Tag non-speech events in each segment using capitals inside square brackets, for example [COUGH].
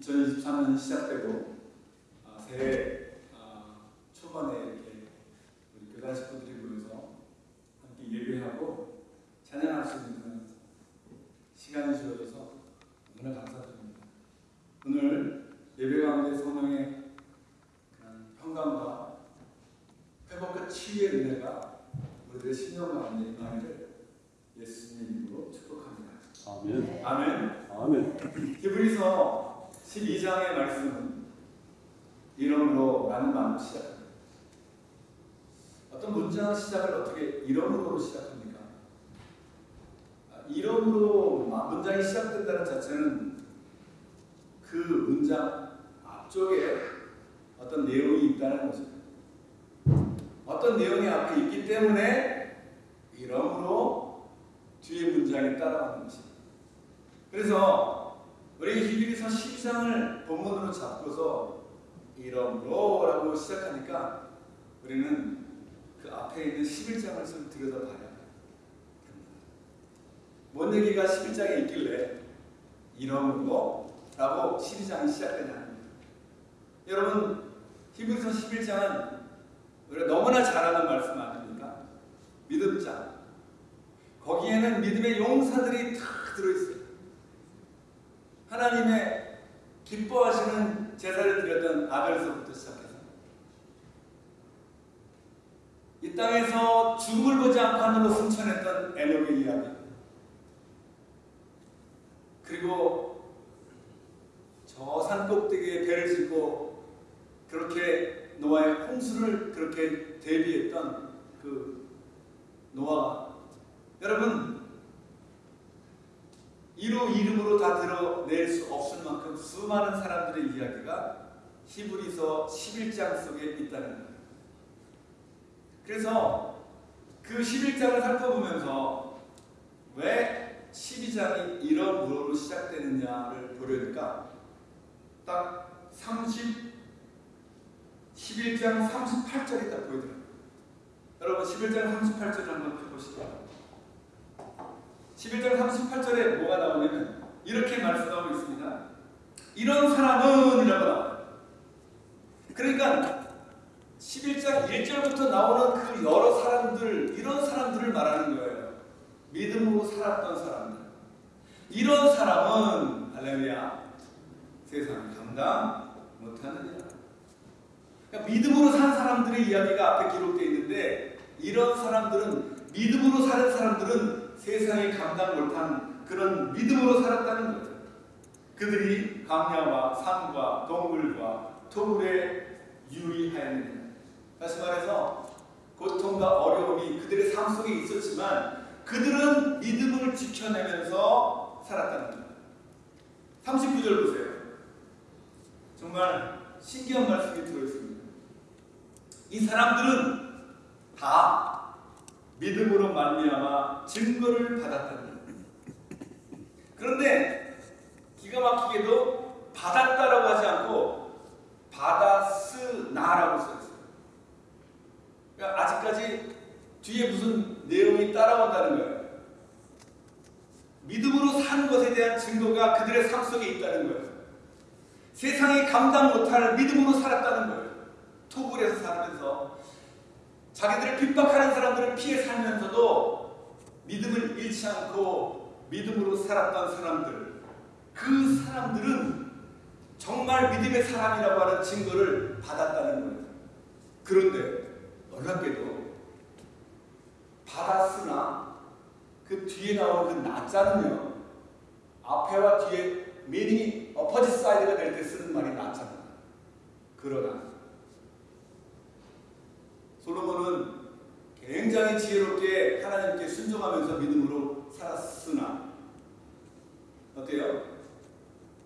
2023년 시작되고 아, 새해 아, 초반에 이렇게 우리 교단 식구들이 모여서 함께 예배하고 찬양할 수 있는 그런 시간이 주어져서 너무나 감사드립니다. 오늘 예배 가운데 성령의 그런 평강과 회복과 치유의 은혜가 우리들의 신령 가운데 임하기를 예수님의 이름으로 축복합니다. 아멘. 아멘. 아멘. 히브리서 12장의 말씀은 이름으로 라는 말로 시작합니다. 어떤 문장 시작을 어떻게 이름으로 시작합니까? 아, 이름으로 문장이 시작된다는 자체는 그 문장 앞쪽에 어떤 내용이 있다는 거죠. 어떤 내용이 앞에 있기 때문에 이름으로 뒤에 문장이 따라가는 것입니다. 그래서 우리 히브리서 12장을 본문으로 잡고서 이름으로라고 시작하니까 우리는 그 앞에 있는 11장을 좀 들여다봐야 됩니다. 뭔 얘기가 11장에 있길래 이름으로라고 12장이 시작되냐 여러분 히브리서 11장은 우리가 너무나 잘 아는 말씀 아닙니까? 믿음장 거기에는 믿음의 용사들이 다 들어있어요. 하나님의 기뻐하시는 제사를 드렸던 아벨서부터 시작해서 이 땅에서 죽음을 보지 않고 하늘로 승천했던 에녹의 이야기. 그리고 저 산 꼭대기에 배를 짓고 그렇게 노아의 홍수를 그렇게 대비했던 그 노아가. 여러분 이로 이름으로 다 드러낼 수 없을 만큼 수많은 사람들의 이야기가 히브리서 11장 속에 있다는 거예요. 그래서 그 11장을 살펴보면서 왜 12장이 이런 무로로 시작되느냐를 보려니까 딱 30, 11장 38절이 딱 보이더라고요. 여러분 11장 38절 한번 펴보시죠. 11장 38절에 뭐가 나오냐면 이렇게 말씀하고 있습니다. 이런 사람은 이라고 나와요. 그러니까 11장 1절부터 나오는 그 여러 사람들 이런 사람들을 말하는 거예요. 믿음으로 살았던 사람들. 이런 사람은 할렐루야 세상 감당 못하느니라. 그러니까 믿음으로 산 사람들의 이야기가 앞에 기록되어 있는데 이런 사람들은 믿음으로 사는 사람들은 세상이 감당 못한 그런 믿음으로 살았다는 거죠. 그들이 강야와 산과 동물과 토굴에 유의하였느냐. 다시 말해서 고통과 어려움이 그들의 삶 속에 있었지만 그들은 믿음을 지켜내면서 살았다는 거예요. 39절 보세요. 정말 신기한 말씀이 들어있습니다. 이 사람들은 다 믿음으로 말미암아 증거를 거예요. 그런데 기가 막히게도 받았다라고 하지 않고 받았으나라고 써 있어요. 그러니까 아직까지 뒤에 무슨 내용이 따라온다는 거예요. 믿음으로 사는 것에 대한 증거가 그들의 삶 속에 있다는 거예요. 세상이 감당 못할 믿음으로 살았다는 거예요. 토굴에서 살면서 자기들을 핍박하는 사람들을 피해 살면서도 믿음을 잃지 않고 믿음으로 살았던 사람들 그 사람들은 정말 믿음의 사람이라고 하는 증거를 받았다는 거예요. 그런데 놀랍게도 받았으나 그 뒤에 나오는 그 나자는요 앞에와 뒤에 미닝이 어퍼지 사이드가 될 때 쓰는 말이 나잖아요. 그러나 솔로몬은 굉장히 지혜롭게 하나님께 순종하면서 믿음으로 살았으나 어때요?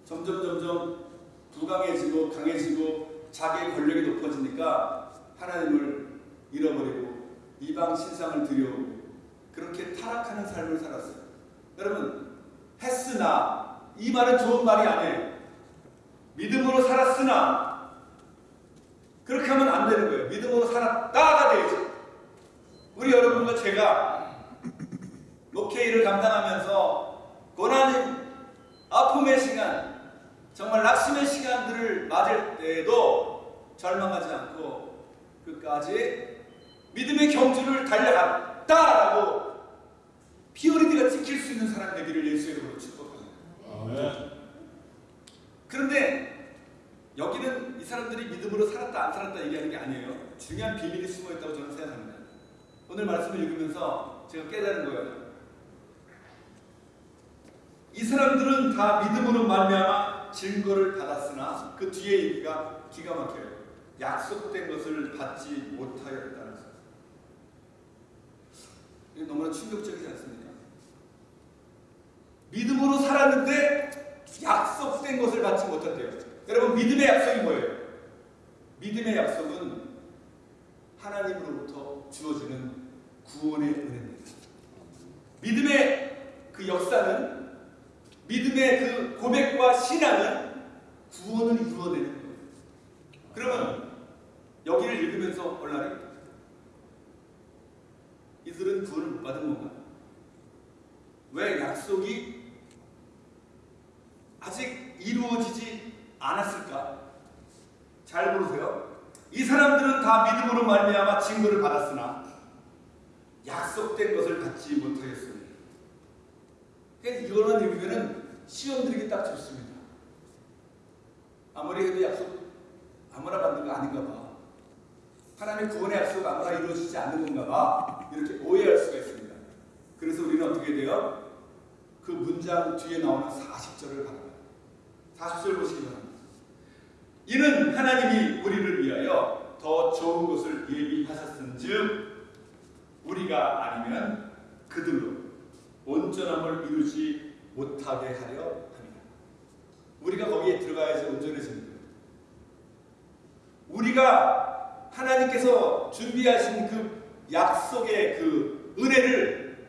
점점 점점 부강해지고 강해지고 자기의 권력이 높아지니까 하나님을 잃어버리고 이방 신상을 들여오고 그렇게 타락하는 삶을 살았어요. 여러분 했으나 이 말은 좋은 말이 아니에요. 믿음으로 살았으나 그렇게 하면 안 되는 거예요. 믿음으로 살았다가 되죠. 우리 여러분과 제가 목회 일을 감당하면서 고난인 아픔의 시간 정말 낙심의 시간들을 맞을 때에도 절망하지 않고 끝까지 믿음의 경주를 달려갔다라고 피오리드가 지킬 수 있는 사람 되기를 예수의 이름으로 축복합니다. 아멘. 그런데 여기는 이 사람들이 믿음으로 살았다 얘기하는 게 아니에요. 중요한 비밀이 숨어 있다고 저는 생각합니다. 오늘 말씀을 읽으면서 제가 깨달은 거예요. 이 사람들은 다 믿음으로 말미암아 증거를 받았으나 그 뒤에 얘기가 기가 막혀요. 약속된 것을 받지 못하였다는 것. 이게 너무나 충격적이지 않습니까? 믿음으로 살았는데 약속된 것을 받지 못한대요. 여러분 믿음의 약속이 뭐예요? 믿음의 약속은 하나님으로부터 주어지는 구원의 은혜입니다. 믿음의 그 역사는 믿음의 그 고백과 신앙은 구원을 이루어내는 거예요. 그러면 여기를 읽으면서 얼라리 이들은 구원을 못 받은 건가? 왜 약속이 아직 이루어지지 않았을까? 잘 보세요. 이 사람들은 다 믿음으로 말미암아 증거를 받았으나 약속된 것을 받지 못하였습니다. 그러니까 이거만 읽으면은 시험 들기 딱 좋습니다. 아무리 해도 약속 아무나 받는 거 아닌가 봐. 하나님의 구원의 약속 아무나 이루어지지 않는 건가 봐. 이렇게 오해할 수가 있습니다. 그래서 우리는 어떻게 돼요? 그 문장 뒤에 나오는 40절을 바랍니다. 40절 보시기 바랍니다. 이는 하나님이 우리를 위하여 더 좋은 것을 예비하셨은즉 우리가 아니면 그들로 온전함을 이루지 못하게 하려 합니다. 우리가 거기에 들어가야지 온전해지는 거예요. 우리가 하나님께서 준비하신 그 약속의 그 은혜를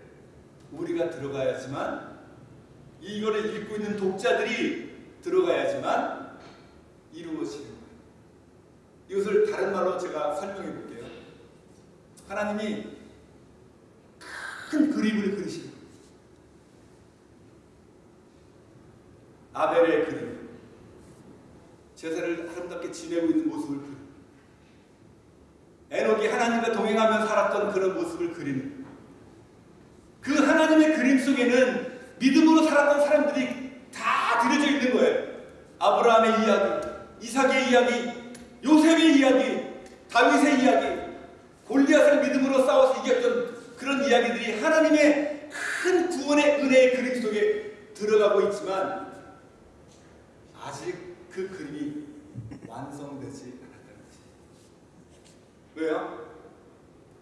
우리가 들어가야지만 이거를 읽고 있는 독자들이 들어가야지만 이루어지는 거예요. 이것을 다른 말로 제가 설명해 볼게요. 하나님이 큰 그림을 그리시는. 아벨의 그림. 제사를 아름답게 지내고 있는 모습을 그리 에녹이 하나님과 동행하며 살았던 그런 모습을 그리는 그 하나님의 그림 속에는 믿음으로 살았던 사람들이 다 들여져 있는 거예요. 아브라함의 이야기, 이삭의 이야기, 요셉의 이야기, 다윗의 이야기, 골리앗을 믿음으로 싸워서 이겼던 그런 이야기들이 하나님의 큰 구원의 은혜의 그림 속에 들어가고 있지만 아직 그 그림이 완성되지 않았다는 거지. 왜요?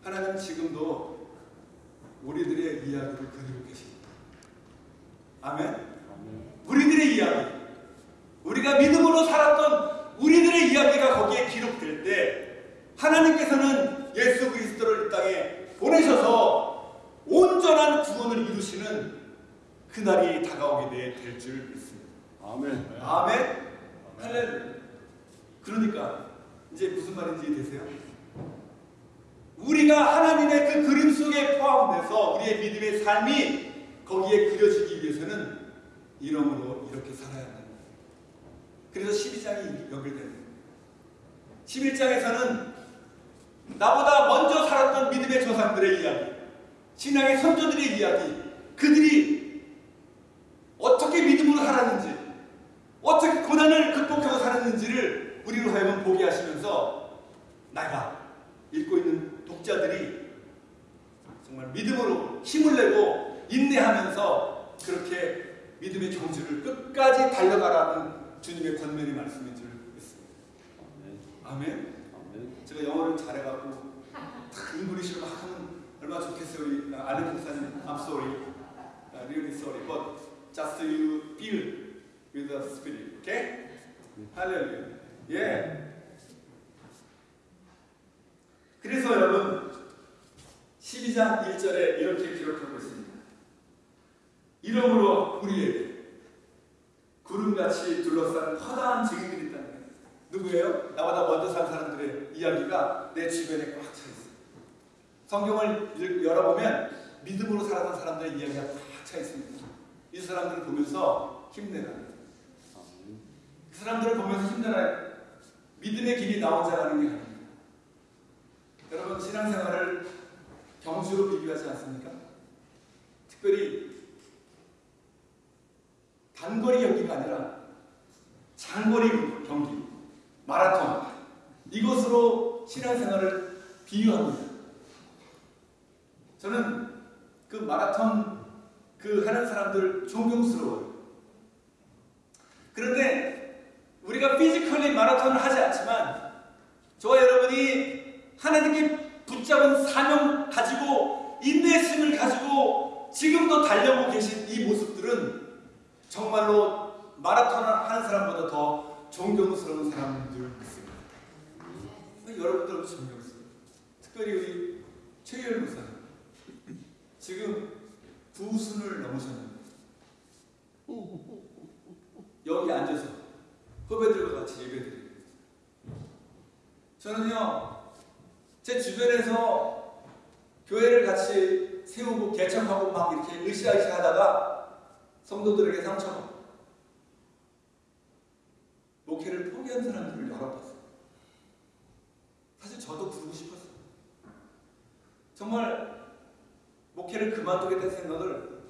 하나님 지금도 우리들의 이야기를 그리고 계십니다. 아멘? 우리들의 이야기, 우리가 믿음으로 살았던 우리들의 이야기가 거기에 기록될 때 하나님께서는 예수 그리스도를 이 땅에 보내셔서 온전한 구원을 이루시는 그날이 다가오게 될 줄 믿습니다. 아멘. 아멘. 할렐루야. 그러니까 이제 무슨 말인지 이해되세요? 우리가 하나님의 그 그림 속에 포함돼서 우리의 믿음의 삶이 거기에 그려지기 위해서는 이름으로 이렇게 살아야 거예요. 그래서 12장이 연결되는 거예요. 11장에서는 나보다 먼저 살았던 믿음의 조상들의 이야기, 신앙의 선조들의 이야기, 그들이 어떻게 믿음으로 살았는지, 어떻게 고난을 극복하고 살았는지를 우리로 하여금 보게 하시면서 내가 읽고 있는 독자들이 정말 믿음으로 힘을 내고 인내하면서 그렇게 믿음의 경주를 끝까지 달려가라는 주님의 권면의 말씀인 줄 믿습니다. 아멘. 아멘. 제가 영어를 잘해갖고 딱 English로 막 하면 얼마나 좋겠어요. 우리 아는 목사님, I'm sorry, uh, really sorry, but just you feel with the spirit, okay? 할렐루야. 예. 그래서 여러분 12장 1절에 이렇게 기록하고 있습니다. 이러므로 우리에게 구름같이 둘러싼 커다란 증인들이 있다는 거예요. 누구예요? 나보다 먼저 산 사람들의 이야기가 내 주변에 꽉 차 있어요. 성경을 읽- 열어보면 믿음으로 살아간 사람들의 이야기가 꽉 차 있습니다. 이 사람들을 보면서 힘내라. 아멘. 참전한 믿음의 길이 나온 자라는 게 아닙니다. 여러분 신앙생활을 경주로 비교하지 않습니까? 특별히 단거리 경기가 아니라 장거리 경기, 마라톤 이것으로 신앙생활을 비유합니다. 저는 그 마라톤 그 하는 사람들 존경스러워요. 그런데 우리가 physically 마라톤을 하지 않지만 저와 여러분이 하나님께 붙잡은 사명 가지고 인내심을 가지고 지금도 달려오고 계신 이 모습들은 정말로 마라톤을 하는 사람보다 더 존경스러운 사람들 있습니다. 여러분들도 존경스러워요. 특별히 우리 최열 목사님. 지금 구순을 넘으셨는데 여기 앉아서 후배들과 같이 예배드립니다. 저는요 제 주변에서 교회를 같이 세우고 개척하고 막 이렇게 으쌰으쌰 하다가 성도들에게 상처받고 목회를 포기한 사람들을 여러 봤어요. 사실 저도 부르고 싶었어요. 정말 목회를 그만두겠다는 생각을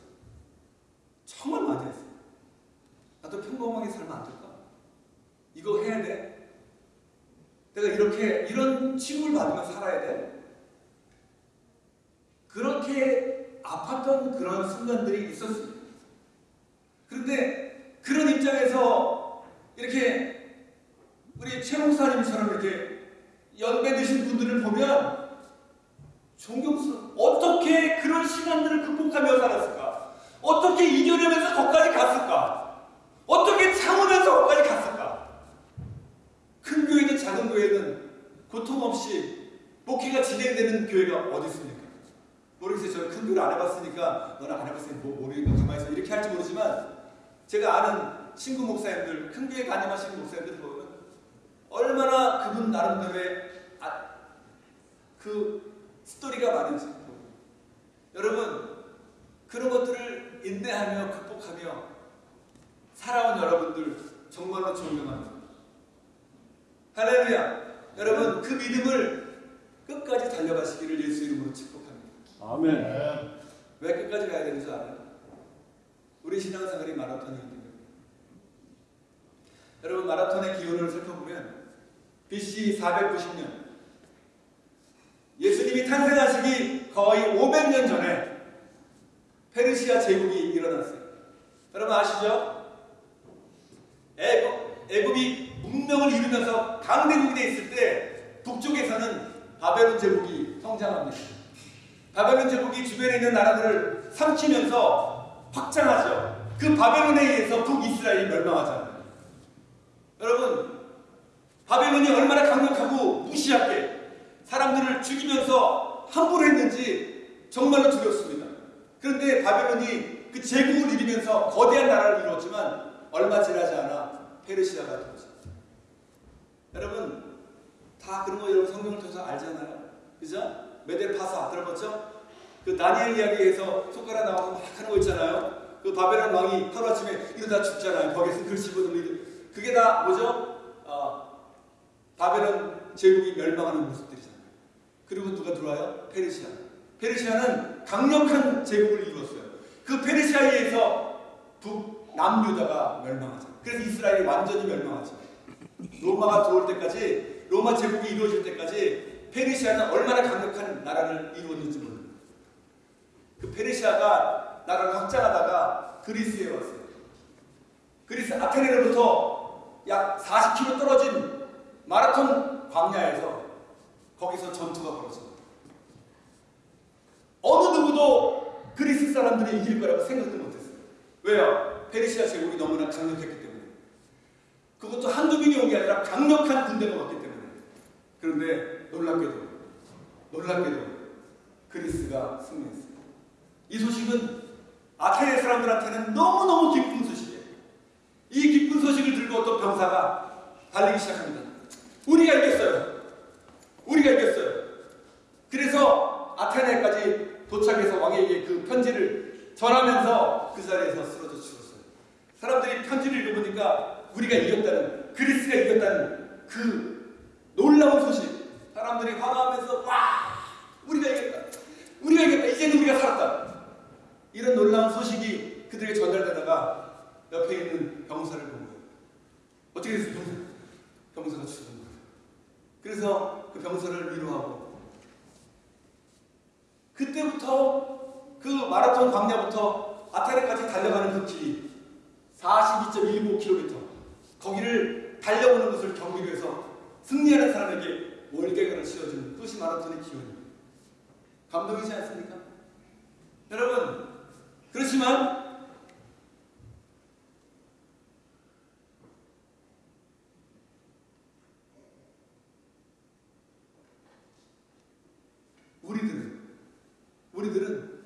정말 많이 했어요. 나도 평범하게 살면 안 될까? 이거 해야 돼? 내가 이렇게 이런 취급을 받으면 살아야 돼? 그렇게 아팠던 그런 순간들이 있었습니다. 그런데 그런 입장에서 이렇게 우리 최 목사님처럼 이렇게 연배 드신 분들을 보면 존경스러워. 어떻게 그런 시간들을 극복하며 살았을까? 어떻게 이겨내면서 거기까지 갔을까? 어떻게 참으면서 거기까지 갔을까? 큰 교회든 작은 교회든 고통 없이 목회가 진행되는 교회가 어디 있습니까? 모르겠어요. 저는 큰 교회 안 해봤으니까 너는 안 해봤으니까 뭐 모르니까 가만히 있어 이렇게 할지 모르지만 제가 아는 친구 목사님들 큰 교회 가님하시는 목사님들 보면 얼마나 그분 나름대로의 아, 그 스토리가 많은지 여러분 그런 것들을 인내하며 극복하며 살아온 여러분들 정말로 존경합니다. 할렐루야. 여러분 그 믿음을 끝까지 달려가시기를 예수 이름으로 축복합니다. 아멘. 왜 끝까지 가야 되는 줄 알아요? 우리 신앙생활이 때문에. 여러분 마라톤의 기원을 살펴보면 BC 490년 예수님이 탄생하시기 거의 500년 전에 페르시아 제국이 일어났어요. 여러분 아시죠? 애굽, 애굽이 문명을 이루면서 강대국이 돼 있을 때 북쪽에서는 바벨론 제국이 성장합니다. 바벨론 제국이 주변에 있는 나라들을 삼키면서 확장하죠. 그 바벨론에 의해서 북이스라엘이 멸망하잖아요. 여러분, 바벨론이 얼마나 강력하고 무시하게 사람들을 죽이면서 함부로 했는지 정말로 두렵습니다. 그런데 바벨론이 그 제국을 이루면서 거대한 나라를 이루었지만 얼마 지나지 않아 페르시아가 들어오죠. 여러분, 다 그런 거 여러분 성경을 통해서 알잖아요. 그죠? 메델파사 들어봤죠? 그 다니엘 이야기에서 손가락 나와서 막 하는 거 있잖아요. 그 바벨론 왕이 하루아침에 이러다 죽잖아요. 거기서 글씨 보는 그게 다 뭐죠? 어, 바벨론 제국이 멸망하는 모습들이잖아요. 그리고 누가 들어와요? 페르시아. 페르시아는 강력한 제국을 이루었어요. 그 페르시아에 의해서 북, 남유다가 멸망하죠. 그래서 이스라엘이 완전히 멸망하죠. 로마가 들어올 때까지, 로마 제국이 이루어질 때까지 페르시아는 얼마나 강력한 나라를 이루었는지 몰라요. 그 페르시아가 나라를 확장하다가 그리스에 왔어요. 그리스 아테네로부터 약 40km 떨어진 마라톤 광야에서 거기서 전투가 벌어집니다. 어느 누구도 그리스 사람들이 이길 거라고 생각도 못했어요. 왜요? 페르시아 제국이 너무나 강력했기 때문에. 그것도 한두 명이 온 게 아니라 강력한 군대가 왔기 때문에. 그런데 놀랍게도, 놀랍게도 그리스가 승리했어요. 이 소식은 아테네 사람들한테는 너무너무 기쁜 소식이에요. 이 기쁜 소식을 들고 어떤 병사가 달리기 시작합니다. 우리가 이겼어요. 우리가 이겼어요. 그래서 아테네까지 도착해서 왕에게 그 편지를 전하면서 그 자리에서 쓰러져 죽었어요. 사람들이 편지를 읽어보니까 우리가 이겼다는 그리스가 이겼다는 그 놀라운 소식. 사람들이 환호하면서 와 우리가 이겼다. 우리가 이겼다. 이제는 우리가 살았다. 이런 놀라운 소식이 그들에게 전달되다가 옆에 있는 병사를 본 거예요. 어떻게 됐어요? 병사? 병사가 죽은 거예요. 그래서 그 병사를 위로하고 그때부터 그 마라톤 광야부터 아테네까지 달려가는 그 길이 42.15km 거기를 달려오는 것을 경비로 해서 승리하는 사람에게 월계관을 씌워주는 그것이 마라톤의 기원입니다. 감동이지 않습니까? 여러분 그렇지만 우리들은 우리들은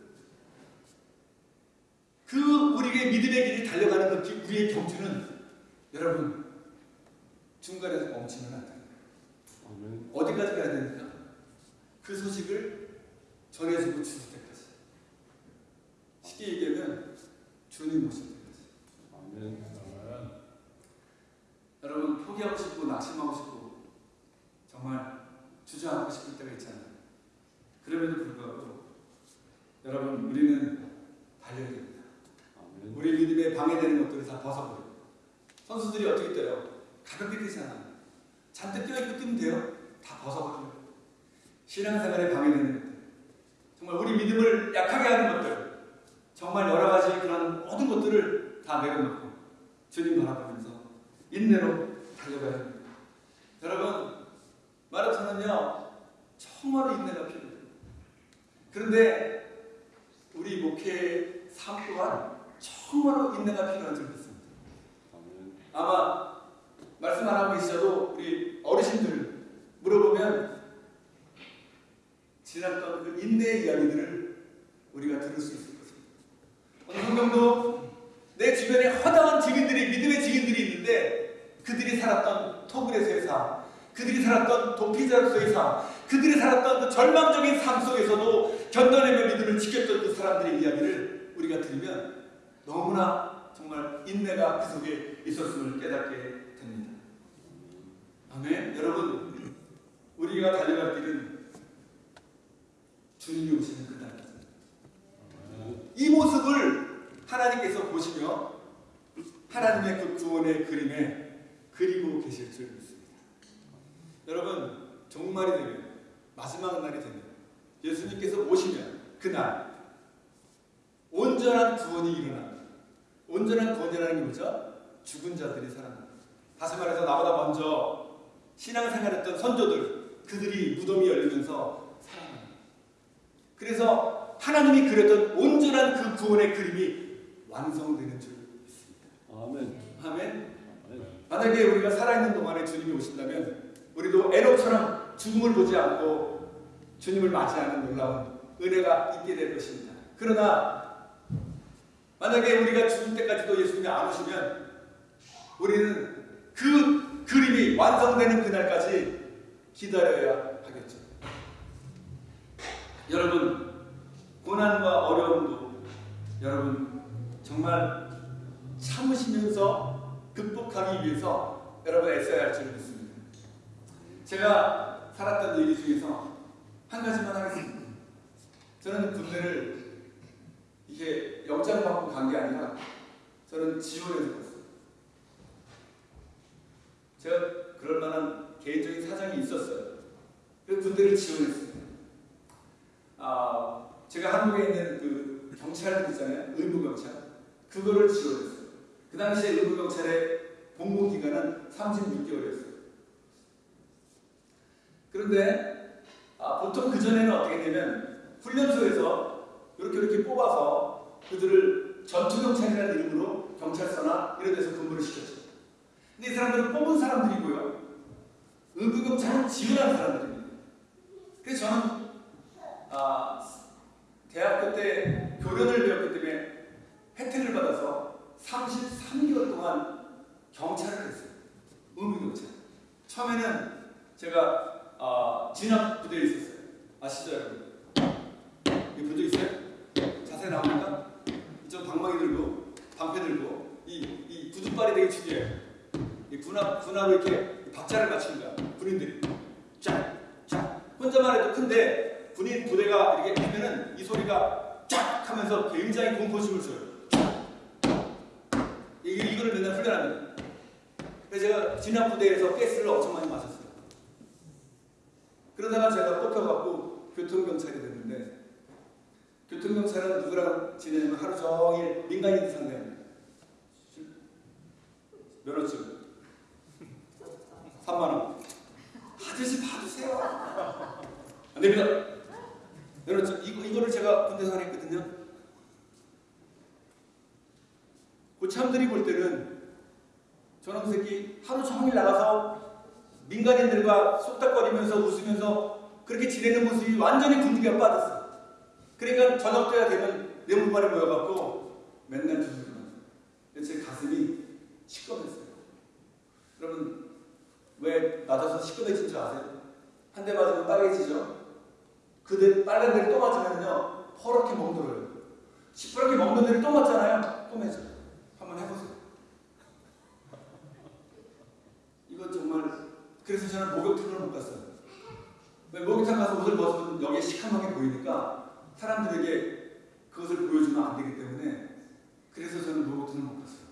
그 우리의 믿음의 길을 달려가는 그 길, 우리의 경주는 여러분 중간에서 멈추면 안. 아멘. 어디까지 가야 됩니까? 그 소식을 전해주고 때까지. 쉽게 얘기하면 주님 오실 때까지. 아멘. 여러분 포기하고 싶고 낙심하고 싶고 정말 주저앉고 싶을 때가 있잖아요. 그럼에도 불구하고 여러분 우리는 달려야 됩니다. 아멘. 우리 믿음에 방해되는 것들을 다 벗어버려요. 선수들이 어떻게 뛰어요? 가볍게 뛰잖아요. 잔뜩 뛰어있고 뛰면 돼요? 다 벗어버려요. 신앙생활에 방해되는 것들. 정말 우리 믿음을 약하게 하는 것들. 정말 여러 가지 그런 모든 것들을 다 내려놓고 주님 바라보면서 인내로 달려가야 합니다. 여러분, 마라톤은요, 정말로 인내가 필요해요. 그런데 우리 목회의 삶 또한 정말로 인내가 필요한 점이 있습니다. 아멘. 아마 말씀 안 하고 계시셔도 우리 어르신들 물어보면 지났던 그 인내의 이야기들을 우리가 들을 수 있을 것입니다. 오늘 성경도 내 주변에 허다한 증인들이 믿음의 증인들이 있는데 그들이 살았던 토굴에서의 삶, 그들이 살았던 도피자로서의 삶, 그들이 살았던 그 절망적인 삶 속에서도 견뎌내며 믿음을 지켰던 그 사람들의 이야기를 우리가 들으면 너무나 정말 인내가 그 속에 있었음을 깨닫게 됩니다. 아멘. 여러분, 우리가 달려갈 길은 주님이 오시는 그날입니다. 이 모습을 하나님께서 보시며 하나님의 그 구원의 그림에 그리고 계실 줄 믿습니다. 여러분, 종말이 되면 마지막 날이 되면 예수님께서 오시면 그날 온전한 구원이 일어납니다. 온전한 구원이라는 게 뭐죠? 죽은 자들이 살아납니다. 다시 말해서 나보다 먼저 신앙생활했던 선조들 그들이 무덤이 열리면서. 그래서 하나님이 그렸던 온전한 그 구원의 그림이 완성되는 줄 믿습니다. 아멘. 아멘. 아멘. 만약에 우리가 살아있는 동안에 주님이 오신다면 우리도 에녹처럼 죽음을 보지 않고 주님을 맞이하는 놀라운 은혜가 있게 될 것입니다. 그러나 만약에 우리가 죽을 때까지도 예수님이 안 오시면 우리는 그 그림이 완성되는 그날까지 기다려야. 여러분 고난과 어려움도 여러분 정말 참으시면서 극복하기 위해서 여러분 애써야 할 줄 믿습니다. 제가 살았던 얘기 중에서 한 가지만 하겠습니다. 저는 군대를 이게 영장 받고 간 게 아니라 저는 지원해서 갔어요. 제가 그럴 만한 개인적인 사정이 있었어요. 그 군대를 지원했어요. 아, 제가 한국에 있는 그 경찰 있잖아요. 의무 경찰. 그거를 지원했어요. 그 당시에 의무 경찰의 복무 기간은 36개월이었어요. 그런데 아, 보통 그 전에는 어떻게 되면 훈련소에서 이렇게 이렇게 뽑아서 그들을 전투 경찰이라는 이름으로 경찰서나 이런 데서 근무를 시켰죠. 근데 이 사람들은 뽑은 사람들이고요. 의무 경찰은 지원한 사람들입니다. 그래서 저는 아, 대학교 때 교련을 배웠기 때문에 혜택을 받아서 33개월 동안 경찰을 했어요. 의무경찰. 처음에는 제가 아, 진압 부대에 있었어요. 아시죠 여러분? 이거 본적 있어요? 자세히 나옵니까? 이쪽 방망이 들고 방패 들고 이, 이 구두발이 되게 중요해요. 이 군화 군화로 이렇게 박자를 맞추는 거야. 군인들이 쫙쫙 혼자만 해도 큰데 군인 부대가 이렇게 하면은 이 소리가 쫙 하면서 굉장히 공포심을 줘요. 이 이거를 맨날 훈련합니다. 그래서 제가 진압 부대에서 가스를 엄청 많이 마셨어요. 그러다가 제가 뽑혀갖고 교통경찰이 됐는데 교통경찰은 누구랑 지내냐면 하루 종일 민간인들 상대합니다. 면허증 3만 원. 아저씨 봐주세요. 안 됩니다. 면허증 이거 이거를 제가 군대 생활했거든요. 고참들이 볼 때는 저놈 그 새끼 하루 종일 나가서 민간인들과 속닥거리면서 웃으면서 그렇게 지내는 모습이 완전히 군기가 빠졌어. 그러니까 저녁 때가 되면 내 몸만에 모여갖고 맨날 두들기만. 제 가슴이 시꺼맸어요. 여러분 왜 맞아서 시꺼매진 줄 아세요? 한 대 맞으면 빨개지죠. 그대 빨간 데를 또 맞으면요 퍼렇게 멍들어요. 시퍼렇게 먹는 데를 또 맞잖아요. 또 매죠. 한번 해보세요. [LAUGHS] 이거 정말 그래서 저는 목욕탕을 못 갔어요. 왜 목욕탕 가서 옷을 벗으면 여기에 시커멓게 보이니까 사람들에게 그것을 보여주면 안 되기 때문에 그래서 저는 목욕탕을 못 갔어요.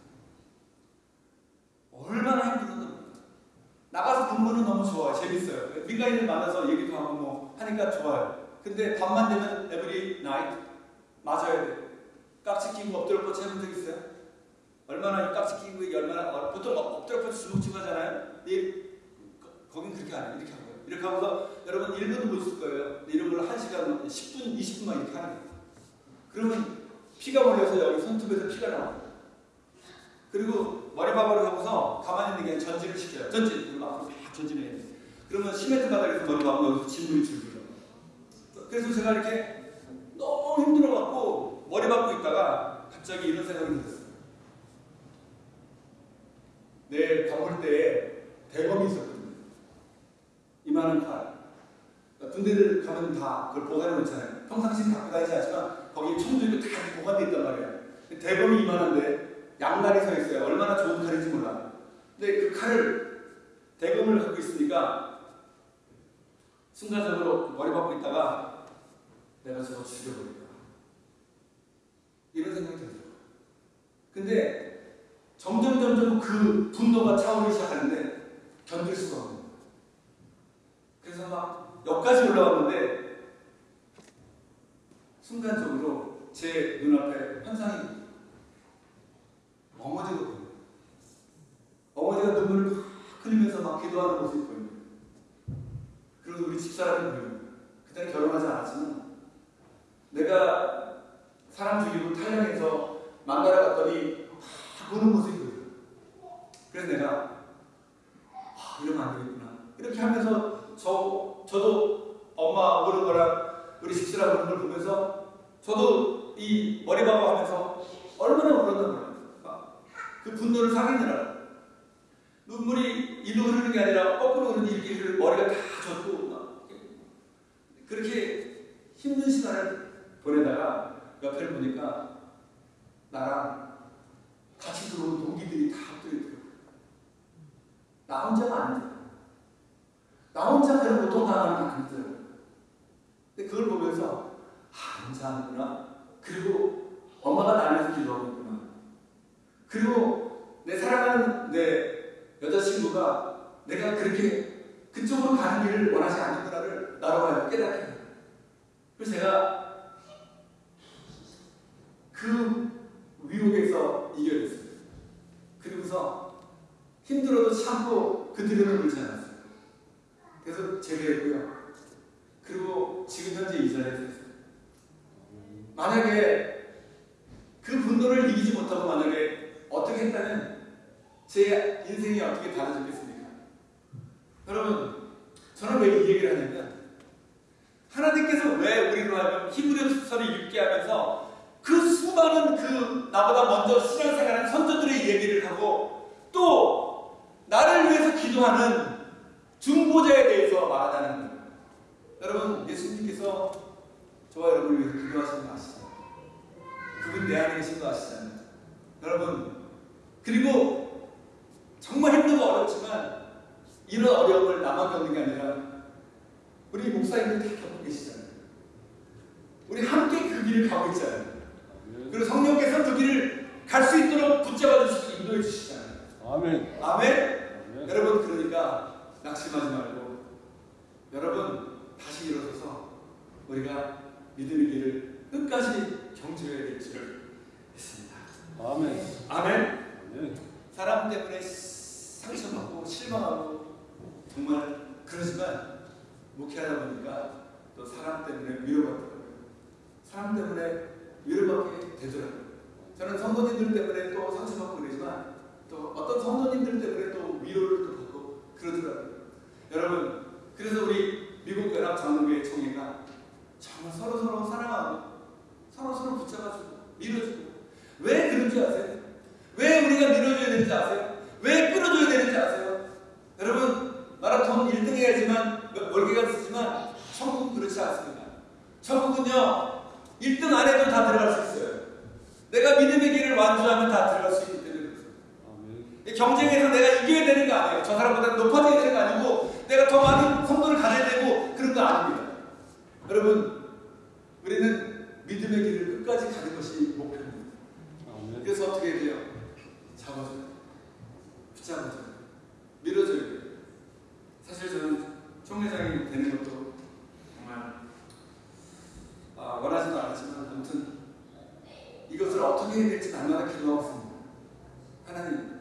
얼마나 힘들었나 몰라요. 나가서 근무는 너무 좋아요. 재밌어요. 민간인을 만나서 얘기도 하고 뭐 하니까 좋아요. 근데 밤만 되면 every night 맞아야 돼. 깍지 끼고 엎드려 뻗치 해본 적 있어요? 얼마나 이 깍지 끼고 이게 얼마나 어, 보통 엎- 엎드려 뻗치 주먹치고 하잖아요. 이, 거, 거긴 그렇게 안 해요. 이렇게 하고요. 이렇게 하고서 여러분 1분도 못 있을 거예요. 이런 걸 1시간, 10분, 20분만 이렇게 하는 거예요. 그러면 피가 몰려서 여기 손톱에서 피가 나와요. 그리고 머리바바를 하고서 가만히 있는 게 전진을 시켜요. 전진. 그리고 앞으로 막 전진해야 돼. 그러면 시멘트 바닥에서 머리바바 여기서 진물이 줄고요. 그래서 제가 이렇게 너무 힘들어갖고 머리 박고 있다가 갑자기 이런 생각이 들었어요. 내 가볼 때에 대검이 있었거든요. 이만한 칼. 그러니까 군대들 가면 다 그걸 보관해 놓잖아요. 평상시에 갖고 다니지 않지만 거기에 총도 있고 다 보관돼 있단 말이에요. 대검이 이만한데 양날이 서 있어요. 얼마나 좋은 칼인지 몰라. 근데 그 칼을 대검을 갖고 있으니까 순간적으로 머리 박고 있다가 내가 저거 죽여버릴까. 이런 생각이 들어요. 근데 점점 점점 그 분노가 차오르기 시작하는데 견딜 수가 없는 거예요. 그래서 막 역까지 올라왔는데 순간적으로 제 눈앞에 환상이 어머니가 보여요. 어머니가 눈물을 막 흘리면서 막 기도하는 모습이. 그리고 우리 집사람이. 그때는 결혼하지 않았지만 내가 사람 죽이고 탈영해서 만나러 갔더니 막 보는 모습이 보여요. 그래서 내가 아, 이러면 안 되겠구나. 이렇게 하면서 저, 저도 엄마 오는 거랑 우리 집사람 오는 걸 보면서 저도 이 머리박고 하면서 얼마나 몰라요. 막그 분노를 상인느라 눈물이 일로 흐르는 게 아니라 거꾸로 흐르는 흐르는 머리가 다 젖고 막 그렇게 힘든 시간을 보내다가 옆에를 보니까 나랑 같이 들어온 동기들이 다 엎드려 있더라고요. 나 혼자가 아니더라고요. 나 혼자 그런 고통당하는 게 아니더라고요. 근데 그걸 보면서 아, 인사하는구나. 그리고 엄마가 나를 위해서 기도하고 있구나. 그리고 내 사랑하는 내 여자친구가 내가 그렇게 그쪽으로 가는 길을 원하지 않는구나를 나로 하여금 깨닫게 해요. 그래서 제가 그 위옥에서 이겨냈어요. 그리고서 힘들어도 참고 그 들음을 울지 않았어요. 그래서 제대했고요. 그리고 지금 현재 이 자리에 서 있어요. 만약에 그 분노를 이기지 못하고 만약에 어떻게 했다면 제 인생이 어떻게 달라졌겠습니까? 여러분, 저는 왜 이 얘기를 하냐면 하나님께서 왜 우리로 하여금 히브리서를 읽게 하면서 그 수많은 그 나보다 먼저 신앙생활한 선조들의 얘기를 하고 또 나를 위해서 기도하는 중보자에 대해서 거예요. 여러분 예수님께서 저와 여러분을 위해서 기도하시는 거 아시죠? 그분 내 안에 계신 거 아시잖아요. 여러분 그리고 정말 힘들고 어렵지만 이런 어려움을 나만 겪는 게 아니라 우리 목사님들 다 겪고 계시잖아요. 우리 함께 그 길을 가고 있잖아요. 그리고 성령께서 그 길을 갈 수 있도록 붙잡아 주시고 인도해 주시잖아요. 아멘. 아멘. 아멘. 여러분 그러니까 낙심하지 말고 여러분 다시 일어서서 우리가 믿음의 길을 끝까지 경주해야 될 줄을 믿습니다. 아멘. 아멘. 아멘. 사람 때문에 상처받고 실망하고 정말 그러지만 목회하다 보니까 또 사람 때문에 위로받더라고요. 사람 때문에 위로받게 되더라고요. 저는 성도님들 때문에 또 상처받고 그러지만 또 어떤 성도님들 때문에 또 위로를 또 받고 그러더라고요. 여러분, 그래서 우리 미국 연합 장로교회 총회가 정말 서로 서로 사랑하고 서로 서로 붙잡아주고 밀어주고 왜 그런지 아세요? 왜 우리가 밀어줘야 되는지 아세요? 왜 끌어줘야 되는지 아세요? 여러분 마라톤 1등 해야지만 멀게가 쓰지만 천국은 그렇지 않습니다. 천국은요 1등 안 해도 다 들어갈 수 있어요. 내가 믿음의 길을 완주하면 다 들어갈 수 있기 때문에 그렇습니다. 경쟁에서 내가 이겨야 되는 거 아니에요. 저 사람보다 높아져야 되는 거 아니고 내가 더 많은 성도를 가져야 되고 그런 거 아닙니다. 여러분 우리는 믿음의 길을 끝까지 가는 것이 목표입니다. 그래서 어떻게 해야 돼요? 돼요. 밀어줘야 돼요. 총회장이 되는 것도 정말 아, 원하지도 않았지만 아무튼 이것을 어떻게 해야 될지 날마다 기도하고 있습니다. 하나님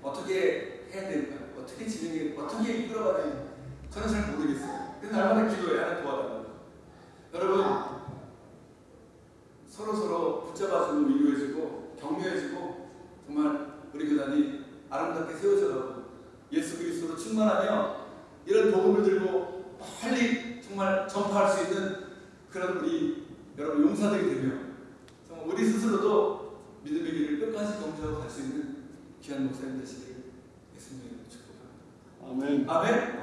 어떻게 해야 될까요? 어떻게 진행해 어떻게 이끌어가야 되는지 저는 잘 모르겠어요. 그래서 날마다 기도해 하나 도와달라고. 여러분 서로 서로 붙잡아주고 위로해주고 격려해주고 정말 우리 교단이 아름답게 세워져가고 예수 그리스도로 충만하며 이런 복음을 들고 빨리 정말 전파할 수 있는 그런 우리 여러분 용사들이 되며 정말 우리 스스로도 믿음의 길을 끝까지 경주하고 갈 수 있는 귀한 목사님 되시길 예수님의 축복합니다. 아멘. 아멘.